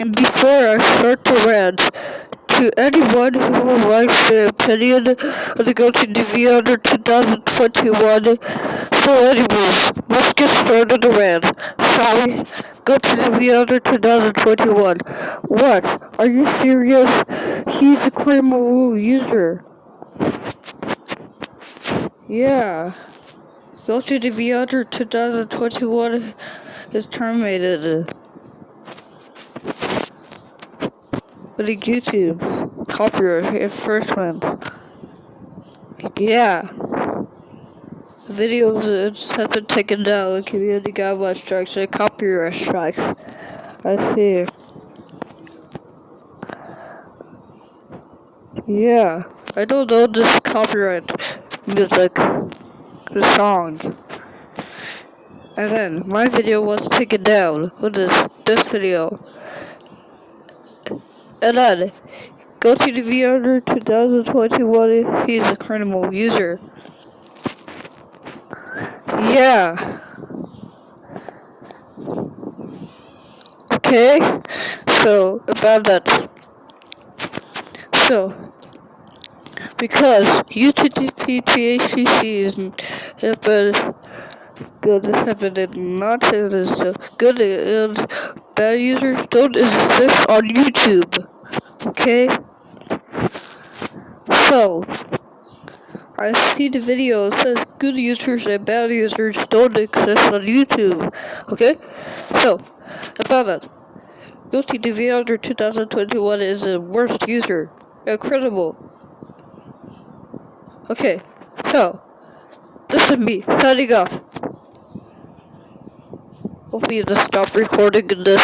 And before I start to rant, to anyone who likes the opinion of the Go to DV under 2021, so anyways, let's get started the rant. Sorry, Go to DV under 2021. What? Are you serious? He's a criminal user. Yeah. Go to DV under 2021 is terminated. The YouTube copyright infringement. Yeah. Videos have been taken down. Community guidelines strikes and copyright strikes. I see. Yeah. I don't know this copyright music. The song. And then my video was taken down with this this video. And then, go to the VR 2021, he's a criminal user. Yeah. Okay, so, about that. So, because UTTP have been good, have been not as good and bad users don't exist on YouTube. Okay? So, I see the video, it says good users and bad users don't exist on YouTube. Okay? So, about that. Guilty TV under 2021 is the worst user. Incredible. Okay, so, this is me, signing off. Hopefully just stop recording this.